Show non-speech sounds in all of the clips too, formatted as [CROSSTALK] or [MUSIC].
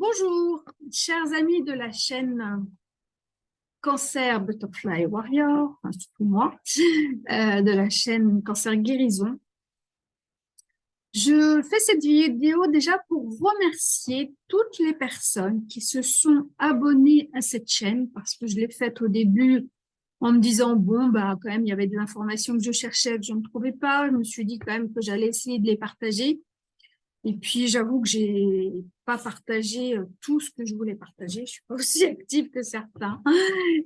Bonjour, chers amis de la chaîne Cancer Butterfly Warrior, surtout moi, [LAUGHS] euh, de la chaîne Cancer Guérison. Je fais cette vidéo déjà pour remercier toutes les personnes qui se sont abonnées à cette chaîne parce que je l'ai faite au début en me disant, bon, bah, quand même, il y avait de l'information que je cherchais, que je ne trouvais pas. Je me suis dit quand même que j'allais essayer de les partager. Et puis, j'avoue que j'ai pas partagé euh, tout ce que je voulais partager. Je suis pas aussi [LAUGHS] active que certains.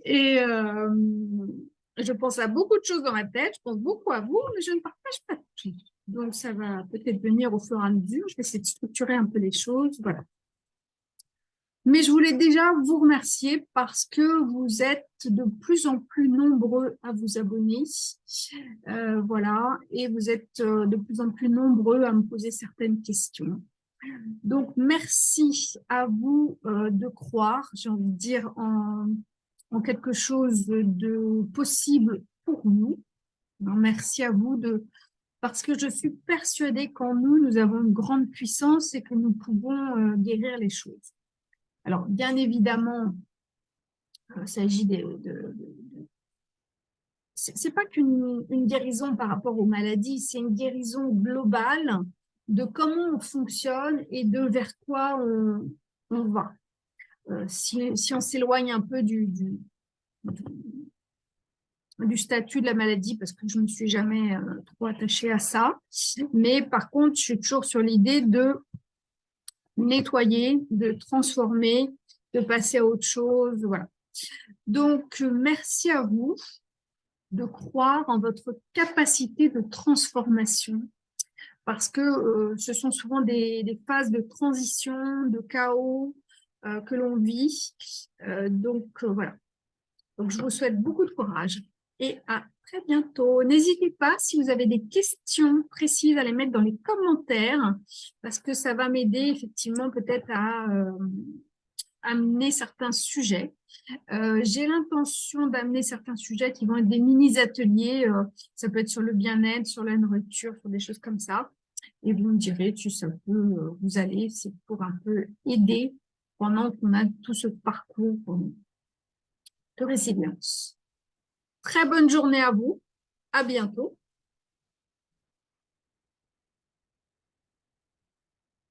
Et euh, je pense à beaucoup de choses dans ma tête. Je pense beaucoup à vous, mais je ne partage pas tout. Donc, ça va peut-être venir au fur et à mesure. Je vais essayer de structurer un peu les choses. Voilà. Mais je voulais déjà vous remercier parce que vous êtes de plus en plus nombreux à vous abonner. Euh, voilà, et vous êtes euh, de plus en plus nombreux à me poser certaines questions. Donc, merci à vous euh, de croire, j'ai envie de dire, en, en, quelque chose de possible pour nous. merci à vous de parce que je suis persuadée qu'en nous, nous avons une grande puissance et que nous pouvons guérir les choses. Alors, bien évidemment, il s'agit de, c'est pas qu'une guérison par rapport aux maladies, c'est une guérison globale de comment on fonctionne et de vers quoi on, va. Euh, si, si, on s'éloigne un peu du, du, statut de la maladie, parce que je ne suis jamais euh, trop attachée à ça, mais par contre, je suis toujours sur l'idée de nettoyer, de transformer, de passer à autre chose. Voilà. Donc, merci à vous de croire en votre capacité de transformation parce que euh, ce sont souvent des, phases de transition, de chaos euh, que l'on vit. Euh, donc, voilà. Donc, je vous souhaite beaucoup de courage et à très bientôt. N'hésitez pas, si vous avez des questions précises, à les mettre dans les commentaires, parce que ça va m'aider effectivement peut-être à euh, amener certains sujets. Euh, j'ai l'intention d'amener certains sujets qui vont être des mini-ateliers, euh, ça peut être sur le bien-être, sur la nourriture, sur des choses comme ça. Et vous me direz si ça peut vous aller, c'est pour un peu aider pendant qu'on a tout ce parcours de résilience. Très bonne journée à vous. À bientôt.